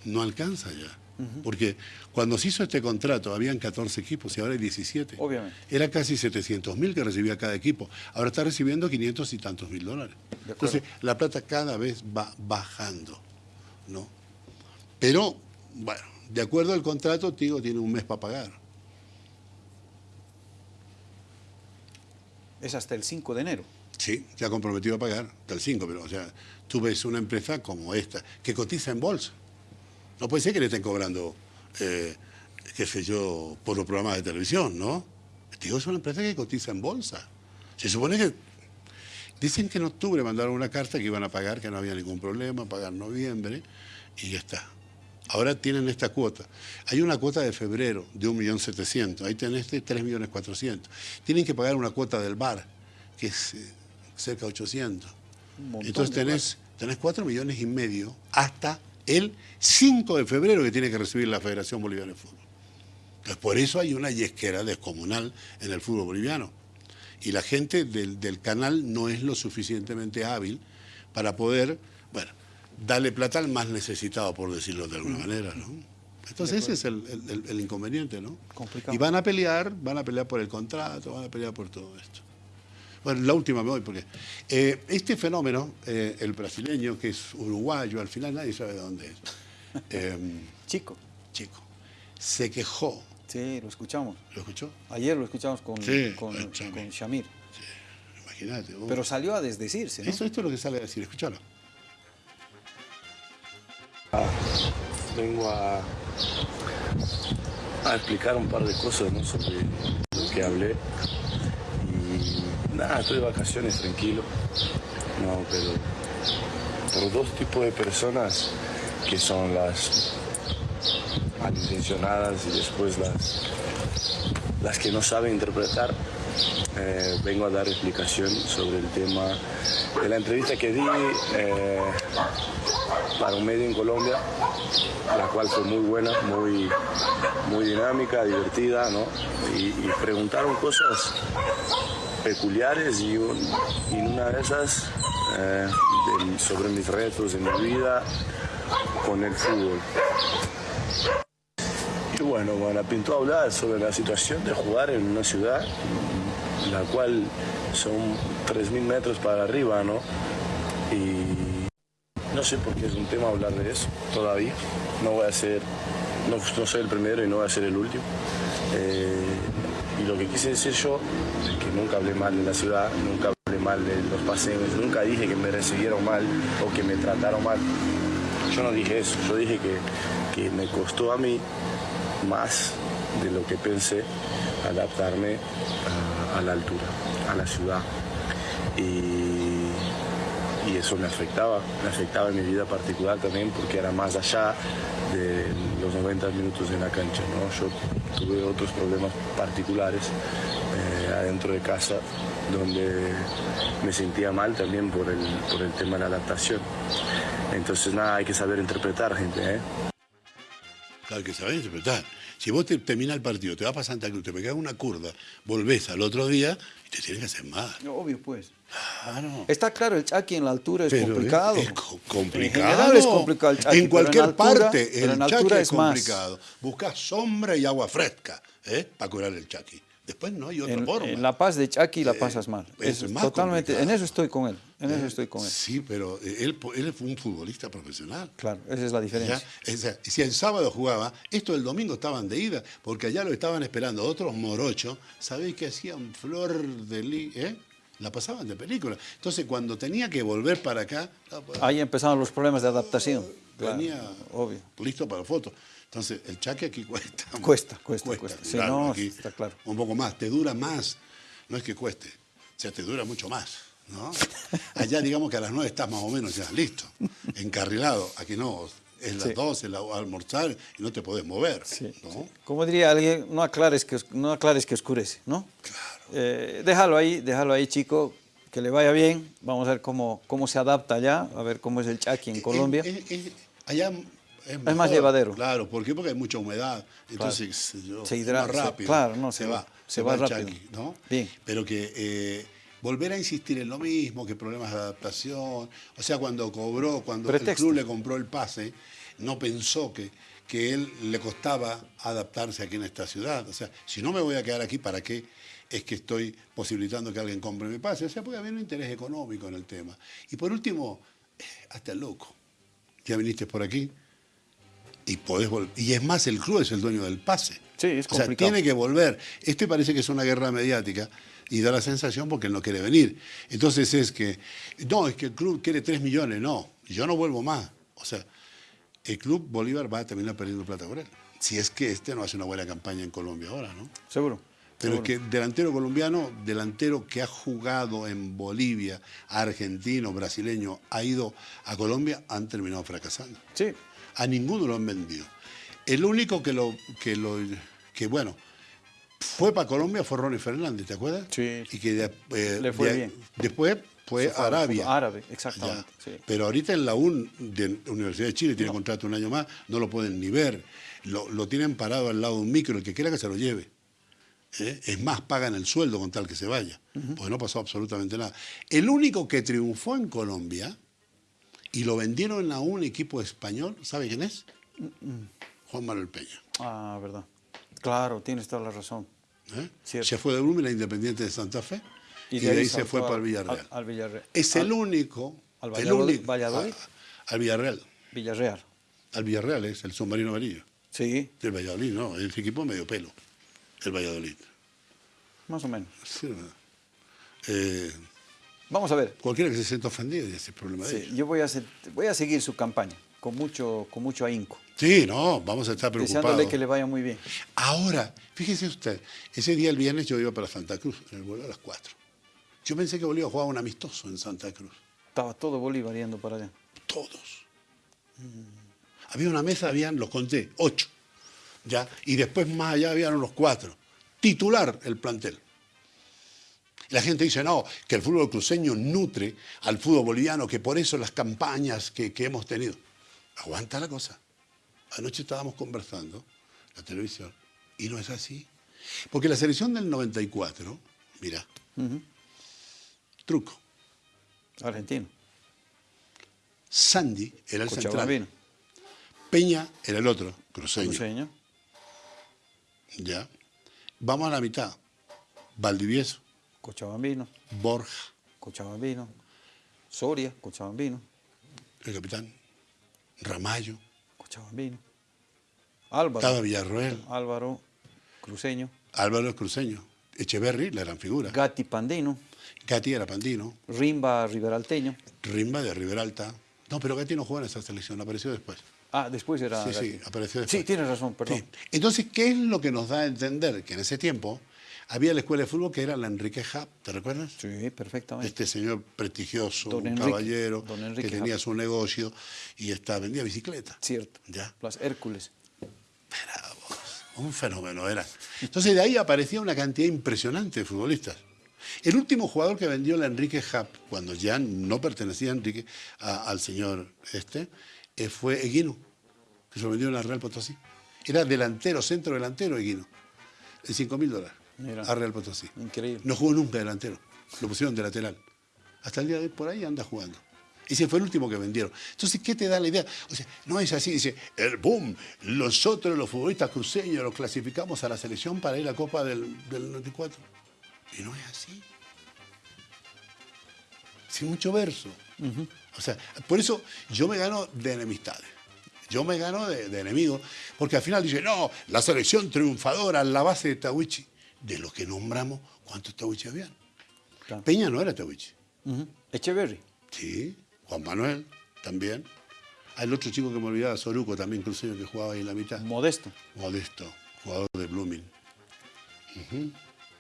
[SPEAKER 2] no alcanza ya. Porque cuando se hizo este contrato habían 14 equipos y ahora hay 17.
[SPEAKER 1] Obviamente.
[SPEAKER 2] Era casi 700 mil que recibía cada equipo. Ahora está recibiendo 500 y tantos mil dólares. Entonces, la plata cada vez va bajando. ¿no? Pero, bueno, de acuerdo al contrato, Tigo tiene un mes para pagar.
[SPEAKER 1] Es hasta el 5 de enero.
[SPEAKER 2] Sí, se ha comprometido a pagar hasta el 5, pero o sea, tú ves una empresa como esta, que cotiza en bolsa. No puede ser que le estén cobrando, eh, qué sé yo, por los programas de televisión, ¿no? Digo, es una empresa que cotiza en bolsa. Se supone que... Dicen que en octubre mandaron una carta que iban a pagar, que no había ningún problema, pagar noviembre, y ya está. Ahora tienen esta cuota. Hay una cuota de febrero de 1.700.000, ahí tenés de 3.400.000. Tienen que pagar una cuota del bar, que es eh, cerca de 800.
[SPEAKER 1] Un montón
[SPEAKER 2] Entonces tenés, tenés 4 millones y medio hasta el 5 de febrero que tiene que recibir la Federación Boliviana de Fútbol. Entonces por eso hay una yesquera descomunal en el fútbol boliviano. Y la gente del, del canal no es lo suficientemente hábil para poder, bueno, darle plata al más necesitado, por decirlo de
[SPEAKER 1] Mm.
[SPEAKER 2] alguna manera, ¿no? Entonces ese es el- el- el inconveniente, ¿no?
[SPEAKER 1] Complicado.
[SPEAKER 2] Y van a pelear, van a pelear por el contrato, van a pelear por todo esto. Bueno, la última me voy porque eh, este fenómeno, eh, el brasileño, que es uruguayo, al final nadie sabe de dónde es, eh,
[SPEAKER 1] Chico.
[SPEAKER 2] chico, se quejó,
[SPEAKER 1] Sí, lo escuchamos.
[SPEAKER 2] ¿lo escuchó?
[SPEAKER 1] Ayer lo escuchamos con,
[SPEAKER 2] Sí,
[SPEAKER 1] con,
[SPEAKER 2] con Shamir.
[SPEAKER 1] Shamir.
[SPEAKER 2] Imagínate. vos.
[SPEAKER 1] Pero salió a desdecirse, ¿no?
[SPEAKER 2] Eso, esto es lo que sale a decir, escúchalo.
[SPEAKER 7] vengo a, a explicar un par de cosas ¿no? sobre lo que hablé. Nada, estoy de vacaciones tranquilo. No, pero por dos tipos de personas que son las malintencionadas y después las, las que no saben interpretar. eh, vengo a dar explicación sobre el tema de la entrevista que di eh, para un medio en Colombia, la cual fue muy buena, muy, muy dinámica, divertida, ¿no? Y preguntaron cosas peculiares y, un- una de esas eh, sobre mis retos en mi vida con el fútbol. Y bueno, bueno, pintó hablar sobre la situación de jugar en una ciudad, la cual son 3.000 metros para arriba, ¿no? Y no sé por qué es un tema hablar de eso todavía. No voy a ser, no, no soy el primero y no voy a ser el último. Eh, y lo que quise decir yo que nunca hablé mal de la ciudad, nunca hablé mal de los paseos, nunca dije que me recibieron mal o que me trataron mal. Yo no dije eso, yo dije que, que me costó a mí más de lo que pensé adaptarme a, la altura, a la ciudad. Y, y eso me afectaba, me afectaba en mi vida particular también porque era más allá de los 90 minutos en la cancha. ¿no? Yo tuve otros problemas particulares eh, adentro de casa donde me sentía mal también por el, por el tema de la adaptación. Entonces nada, hay que saber interpretar gente. ¿eh?
[SPEAKER 2] Claro que sabés interpretar. Si vos te, terminás el partido, te vas para Santa Cruz, te pegás una curva, volvés al otro día y te tienes que hacer más.
[SPEAKER 1] Obvio, pues.
[SPEAKER 2] Claro.
[SPEAKER 1] Está claro, el Chaki en la altura es
[SPEAKER 2] Pero
[SPEAKER 1] complicado.
[SPEAKER 2] Es, co- complicado.
[SPEAKER 1] En general es complicado el Chaki.
[SPEAKER 2] En cualquier
[SPEAKER 1] pero en altura-
[SPEAKER 2] parte,
[SPEAKER 1] pero
[SPEAKER 2] el
[SPEAKER 1] en
[SPEAKER 2] chaki
[SPEAKER 1] altura
[SPEAKER 2] es
[SPEAKER 1] es más.
[SPEAKER 2] complicado. Buscas sombra y agua fresca ¿eh? para curar el chaki. Después no hay otra
[SPEAKER 1] En,
[SPEAKER 2] forma.
[SPEAKER 1] en La Paz de Chaki la
[SPEAKER 2] Eh,
[SPEAKER 1] pasas mal.
[SPEAKER 2] es
[SPEAKER 1] Es
[SPEAKER 2] más
[SPEAKER 1] totalmente, en eso estoy con él. En eso
[SPEAKER 2] ¿Eh?
[SPEAKER 1] estoy con él.
[SPEAKER 2] Sí, pero él, él fue un futbolista profesional.
[SPEAKER 1] Claro, esa es la
[SPEAKER 2] ¿ya?
[SPEAKER 1] diferencia.
[SPEAKER 2] O sea, si el sábado jugaba, esto el domingo estaban de ida, porque allá lo estaban esperando otros morochos. ¿Sabéis qué hacían? Flor de li, ¿eh? La pasaban de película. Entonces, cuando tenía que volver para acá,
[SPEAKER 1] Ahí empezaron los problemas de adaptación. Claro,
[SPEAKER 2] venía
[SPEAKER 1] obvio.
[SPEAKER 2] listo para fotos. Entonces, el chaque aquí cuesta.
[SPEAKER 1] Cuesta, cuesta, cuesta. Sí, no,
[SPEAKER 2] aquí
[SPEAKER 1] está claro.
[SPEAKER 2] Un poco más, te dura más. No es que cueste, o sea, te dura mucho más. ¿no? Allá, digamos que a las 9 estás más o menos ya listo, encarrilado. Aquí no, es las
[SPEAKER 1] Sí.
[SPEAKER 2] 12, la, almorzar y no te podés mover.
[SPEAKER 1] Sí,
[SPEAKER 2] ¿no?
[SPEAKER 1] sí. Como diría alguien, no aclares que, no aclares que oscurece, ¿no? Eh, déjalo ahí, déjalo ahí, chico, que le vaya bien. Vamos a ver cómo, cómo se adapta allá, a ver cómo es el Chaki en Colombia.
[SPEAKER 2] Es- es- es-
[SPEAKER 1] más llevadero.
[SPEAKER 2] Claro, ¿por qué? Porque hay mucha humedad. Entonces, yo,
[SPEAKER 1] Se hidrata,
[SPEAKER 2] más
[SPEAKER 1] se-
[SPEAKER 2] rápido.
[SPEAKER 1] claro, no, se va, se va
[SPEAKER 2] el
[SPEAKER 1] rápido.
[SPEAKER 2] chaki, ¿no?
[SPEAKER 1] Bien.
[SPEAKER 2] Pero que eh, volver a insistir en lo mismo, que problemas de adaptación. O sea, cuando cobró, cuando el
[SPEAKER 1] Pretexto.
[SPEAKER 2] club le compró el pase, no pensó que, que él le costaba adaptarse aquí en esta ciudad. O sea, si no me voy a quedar aquí, ¿para qué? Es que estoy posibilitando que alguien compre mi pase. O sea, puede haber un interés económico en el tema. Y por último, eh, hasta el loco. Ya viniste por aquí y podés Y es más, el club es el dueño del pase.
[SPEAKER 1] Sí, es
[SPEAKER 2] O sea,
[SPEAKER 1] complicado.
[SPEAKER 2] tiene que volver. Este parece que es una guerra mediática Y da la sensación porque él no quiere venir. Entonces es que, no, es que el club quiere 3 millones, no, yo no vuelvo más. O sea, el club Bolívar va a terminar perdiendo plata por él. Si es que este no hace una buena campaña en Colombia ahora, ¿no?
[SPEAKER 1] Seguro.
[SPEAKER 2] Pero es que delantero colombiano, delantero que ha jugado en Bolivia, argentino, brasileño, ha ido a Colombia, han terminado fracasando.
[SPEAKER 1] Sí,
[SPEAKER 2] A ninguno lo han vendido. El único que lo, que lo, que bueno, fue para Colombia fue Ronnie Fernández, ¿te acuerdas?
[SPEAKER 1] Sí.
[SPEAKER 2] Y que de- eh,
[SPEAKER 1] Le fue
[SPEAKER 2] de-
[SPEAKER 1] bien.
[SPEAKER 2] después fue
[SPEAKER 1] Se
[SPEAKER 2] Arabia.
[SPEAKER 1] árabe, exactamente, sí.
[SPEAKER 2] Pero ahorita en la UN de Universidad de Chile tiene contrato un año más, no lo pueden ni ver. Lo, lo tienen parado al lado de un micro, el que quiera que se lo lleve. ¿Eh? Es más, pagan el sueldo con tal que se vaya, porque no pasó absolutamente nada. El único que triunfó en Colombia y lo vendieron a un equipo español, ¿sabe quién es? Juan Manuel Peña.
[SPEAKER 1] ah, verdad. Claro, tienes toda la razón.
[SPEAKER 2] ¿eh? Se fue de Blooming a Independiente de Santa Fe y de, ahí, se fue
[SPEAKER 1] al-
[SPEAKER 2] para el Villarreal.
[SPEAKER 1] Al, al Villarreal.
[SPEAKER 2] es el único.
[SPEAKER 1] al
[SPEAKER 2] el único-
[SPEAKER 1] Valladolid.
[SPEAKER 2] a- al Villarreal.
[SPEAKER 1] Villarreal.
[SPEAKER 2] Al Villarreal es el submarino amarillo.
[SPEAKER 1] Sí,
[SPEAKER 2] Del Valladolid, no, el equipo medio pelo. El Valladolid.
[SPEAKER 1] más o menos.
[SPEAKER 2] Sí, ¿verdad? Eh,
[SPEAKER 1] Vamos a ver.
[SPEAKER 2] cualquiera que se sienta ofendido, ese es el problema de
[SPEAKER 1] Sí,
[SPEAKER 2] ellos.
[SPEAKER 1] yo voy a, hacer- voy a seguir su campaña con mucho, con mucho ahínco.
[SPEAKER 2] Sí, no, vamos a estar preocupados.
[SPEAKER 1] Deseándole que le vaya muy bien.
[SPEAKER 2] Ahora, fíjese usted, ese día el viernes yo iba para Santa Cruz, en el vuelo a las 4. Yo pensé que Bolívar jugaba un amistoso en Santa Cruz.
[SPEAKER 1] Estaba todo Bolívar yendo para allá.
[SPEAKER 2] Todos. Había una mesa, habían, los conté, ocho. ¿ya? Y después más allá habían unos cuatro. Titular el plantel. La gente dice, no, que el fútbol cruceño nutre al fútbol boliviano, que por eso las campañas que, que hemos tenido. Aguanta la cosa. Anoche estábamos conversando, la televisión, y no es así. Porque la selección del 94, mira, truco.
[SPEAKER 1] Argentino.
[SPEAKER 2] Sandy era el central. Peña era el otro, cruceño.
[SPEAKER 1] Cruceño.
[SPEAKER 2] Ya. Vamos a la mitad. Valdivieso,
[SPEAKER 1] Cochabambino.
[SPEAKER 2] Borja,
[SPEAKER 1] Cochabambino. Soria. Cochabambino.
[SPEAKER 2] el capitán, Ramallo,
[SPEAKER 1] Cochabambino. Álvaro.
[SPEAKER 2] estaba Villarroel,
[SPEAKER 1] Álvaro. Cruceño.
[SPEAKER 2] Álvaro cruceño, Echeverry, la gran figura.
[SPEAKER 1] Gatti Pandino.
[SPEAKER 2] Gatti era pandino,
[SPEAKER 1] Rimba Riberalteño.
[SPEAKER 2] Rimba de Riberalta. No, pero Gatti no jugó en esa selección, apareció después.
[SPEAKER 1] Ah, después era.
[SPEAKER 2] Sí, sí, apareció después.
[SPEAKER 1] Sí, tienes razón, perdón.
[SPEAKER 2] Sí. Entonces, ¿qué es lo que nos da a entender? Que en ese tiempo había la escuela de fútbol que era la Enrique Hub, ¿te recuerdas?
[SPEAKER 1] Sí, perfectamente.
[SPEAKER 2] Este señor prestigioso,
[SPEAKER 1] Don
[SPEAKER 2] un
[SPEAKER 1] Enrique,
[SPEAKER 2] caballero,
[SPEAKER 1] don
[SPEAKER 2] que tenía
[SPEAKER 1] Hub.
[SPEAKER 2] su negocio y está, vendía bicicleta.
[SPEAKER 1] Cierto.
[SPEAKER 2] Ya.
[SPEAKER 1] Las Hércules.
[SPEAKER 2] Bravo, un fenómeno era. Entonces de ahí aparecía una cantidad impresionante de futbolistas. El último jugador que vendió la Enrique Hub, cuando ya no pertenecía a Enrique, a- al señor este, eh, fue Eguino, que se lo vendió en la Real Potosí. Era delantero, centro delantero Eguino, en 5 mil dólares
[SPEAKER 1] Mira.
[SPEAKER 2] a Real Potosí.
[SPEAKER 1] Increíble.
[SPEAKER 2] No jugó nunca delantero, lo pusieron de lateral. Hasta el día de hoy por ahí anda jugando. Ese fue el último que vendieron. Entonces, ¿qué te da la idea? O sea, no es así, dice, el boom, nosotros los futbolistas cruceños los clasificamos a la selección para ir a la Copa del, del 94. Y no es así. Sin mucho verso. O sea, por eso yo me gano de enemistades. Yo me gano de, de enemigos, porque al final dice, no, la selección triunfadora, la base de Tawichi. De los que nombramos, ¿cuántos Tawichi habían?
[SPEAKER 1] Claro.
[SPEAKER 2] Peña no era Tawichi.
[SPEAKER 1] Ujú. Echeverry.
[SPEAKER 2] Sí, Juan Manuel también. Hay el otro chico que me olvidaba, Soruco, también cruceño que jugaba ahí en la mitad.
[SPEAKER 1] Modesto.
[SPEAKER 2] Modesto, jugador de Blooming.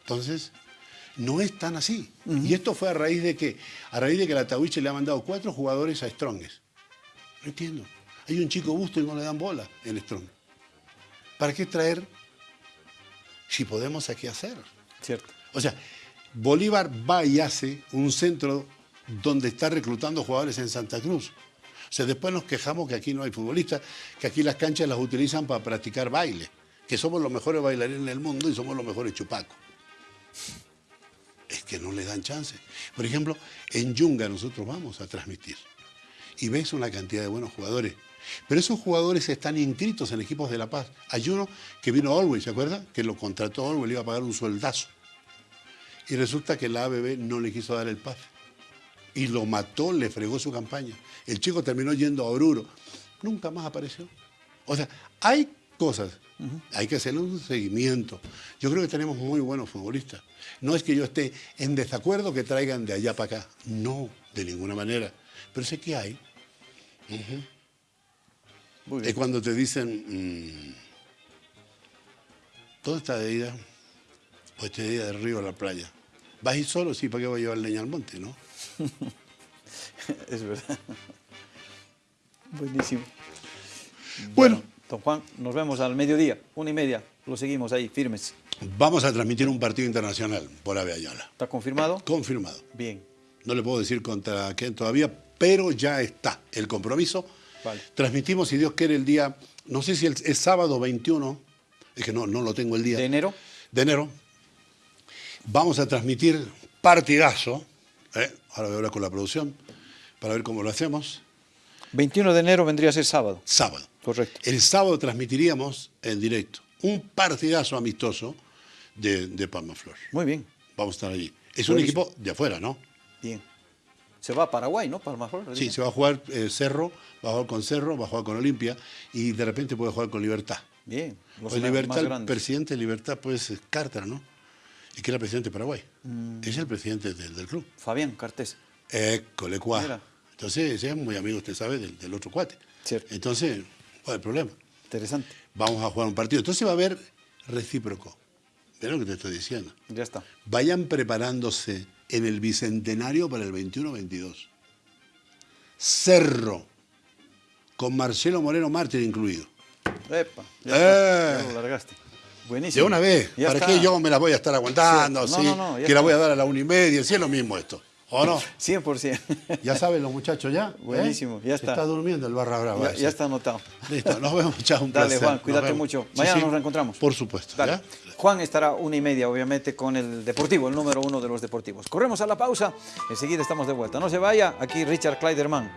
[SPEAKER 2] Entonces, no es tan así. Y esto fue a raíz de que, a raíz de que la Tawiche le ha mandado cuatro jugadores a Stronges. No entiendo. Hay un chico busto y no le dan bola en Strong. ¿Para qué traer si podemos aquí hacer?
[SPEAKER 1] Cierto.
[SPEAKER 2] O sea, Bolívar va y hace un centro donde está reclutando jugadores en Santa Cruz. O sea, después nos quejamos que aquí no hay futbolistas, que aquí las canchas las utilizan para practicar baile, que somos los mejores bailarines del mundo y somos los mejores chupacos. Es que no le dan chance. Por ejemplo, en Yunga nosotros vamos a transmitir y ves una cantidad de buenos jugadores. Pero esos jugadores están inscritos en equipos de La Paz. Hay uno que vino a Olwey, ¿se acuerda? Que lo contrató Olwey, le iba a pagar un sueldazo. Y resulta que la ABB no le quiso dar el pase. Y lo mató, le fregó su campaña. El chico terminó yendo a Oruro. Nunca más apareció. O sea, hay cosas Hay que hacerle un seguimiento. Yo creo que tenemos muy buenos futbolistas. No es que yo esté en desacuerdo que traigan de allá para acá. No, de ninguna manera. Pero sé que hay. Es cuando te dicen, mm, ¿dónde está de ida? Pues te de ida del río a la playa. ¿Vas a ir solo? Sí, ¿para qué voy a llevar leña al monte, no?
[SPEAKER 1] Es verdad. Buenísimo.
[SPEAKER 2] Bueno,
[SPEAKER 1] Don Juan, nos vemos al mediodía, una y media. Lo seguimos ahí, firmes.
[SPEAKER 2] vamos a transmitir un partido internacional por Ave Ayala.
[SPEAKER 1] ¿Está confirmado?
[SPEAKER 2] Confirmado.
[SPEAKER 1] Bien.
[SPEAKER 2] No le puedo decir contra quién todavía, pero ya está el compromiso.
[SPEAKER 1] Vale.
[SPEAKER 2] Transmitimos, si Dios quiere, el día, no sé si el- es sábado 21, es que no, no lo tengo el día.
[SPEAKER 1] ¿De enero?
[SPEAKER 2] de enero. Vamos a transmitir partidazo. ¿eh? Ahora voy a hablar con la producción para ver cómo lo hacemos.
[SPEAKER 1] 21 de enero vendría a ser sábado.
[SPEAKER 2] Sábado.
[SPEAKER 1] Correcto.
[SPEAKER 2] El sábado transmitiríamos en directo un partidazo amistoso de, de Palma Flor.
[SPEAKER 1] Muy bien.
[SPEAKER 2] Vamos a estar allí. Es un equipo de afuera, ¿no?
[SPEAKER 1] Bien. Se va a Paraguay, ¿no? Palma Flor.
[SPEAKER 2] Sí, se va a jugar eh, Cerro, va a jugar con Cerro, va a jugar con Olimpia y de repente puede jugar con Libertad.
[SPEAKER 1] Bien. Los
[SPEAKER 2] Pues
[SPEAKER 1] más
[SPEAKER 2] Libertad, el presidente de Libertad, pues es Carter, ¿no? Y que era presidente de Paraguay.
[SPEAKER 1] Mm.
[SPEAKER 2] Es el presidente del, del club.
[SPEAKER 1] Fabián Cartés.
[SPEAKER 2] École, cuá. Entonces, ese es muy amigo, usted sabe, del, del otro cuate.
[SPEAKER 1] Cierto.
[SPEAKER 2] Entonces, ¿cuál es el problema?
[SPEAKER 1] Interesante.
[SPEAKER 2] Vamos a jugar un partido. Entonces va a haber recíproco. ¿Ves lo que te estoy diciendo?
[SPEAKER 1] Ya está.
[SPEAKER 2] Vayan preparándose en el bicentenario para el 21-22. Cerro, con Marcelo Moreno Mártir incluido.
[SPEAKER 1] Epa. Ya,
[SPEAKER 2] Eh.
[SPEAKER 1] está. Ya lo largaste. Buenísimo.
[SPEAKER 2] De una vez.
[SPEAKER 1] Ya
[SPEAKER 2] ¿Para
[SPEAKER 1] está.
[SPEAKER 2] qué yo me la voy a estar aguantando?
[SPEAKER 1] Cierto. No, no, no,
[SPEAKER 2] que la
[SPEAKER 1] está.
[SPEAKER 2] voy a dar a la una y media. Si es lo mismo esto. ¿O no?
[SPEAKER 1] 100%.
[SPEAKER 2] Ya saben los muchachos ya. ¿eh?
[SPEAKER 1] Buenísimo, ya
[SPEAKER 2] Se
[SPEAKER 1] está.
[SPEAKER 2] está durmiendo el barra brava.
[SPEAKER 1] ya, está anotado.
[SPEAKER 2] Listo, nos vemos, chao, un
[SPEAKER 1] Dale,
[SPEAKER 2] placer.
[SPEAKER 1] Juan, cuídate mucho. Mañana
[SPEAKER 2] sí.
[SPEAKER 1] nos reencontramos.
[SPEAKER 2] Por supuesto.
[SPEAKER 1] Juan estará una y media, obviamente, con el Deportivo, el número uno de los deportivos. Corremos a la pausa, enseguida estamos de vuelta. No se vaya, aquí Richard Kleiderman.